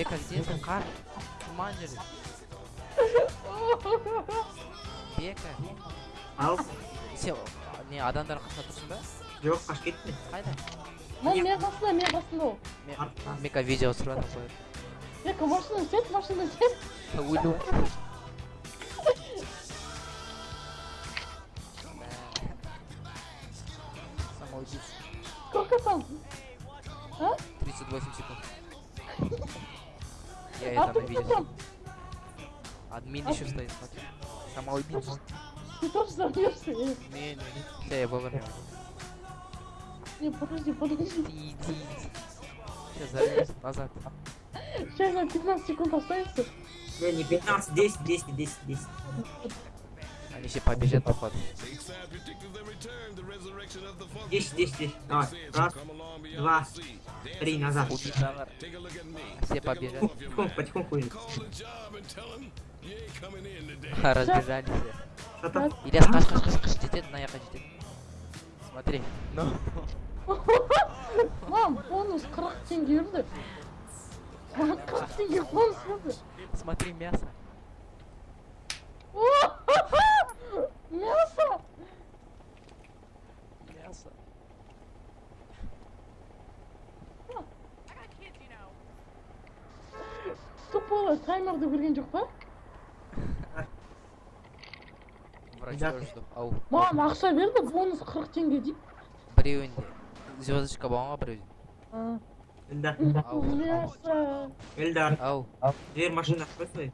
Бека, где ты? Қар. Туман жерде. Бека. ал Сен не адамдар қасында тұрсың ба? жоқ қашып кетті Қайда? Lan мен қасында мен қасында ол Мен видео түсіріп жатыр қой. Бека машина сет машина сет Өлу. Самоубийца. сколько там 38 секунд. Я а это ты на кто видео. там Админ еще стоит, смотри. Самоубийца. ты тоже Э, Не, не, не. Все, я вовремя. не подожди подожди Иди, иди. Сейчас зарвёмся назад. сейчас на 15 секунд останется не не 15 10 10 10 10 Они все побежат, походу. 10 10 10 давай раз два три назад Убить Загар. Все побежали. потихоньку потихоньку идем. Разбежались все. что там Ильяс, қаш, қаш, қаш, қаш, жетеді, мына жаққа жетеді. Смотри. Ну. Lan бонус 40 теңге берді маған 40 теңге бонус берді Смотри, мясо. мясо Тупо таймерді көрген жоқ па Врача жду. Ау. маған ақша берді бонус 40 теңге дейді Біреуінде. Звездочка болған ғой біреуде. А, эльдар эльдар Ау. машины открой свою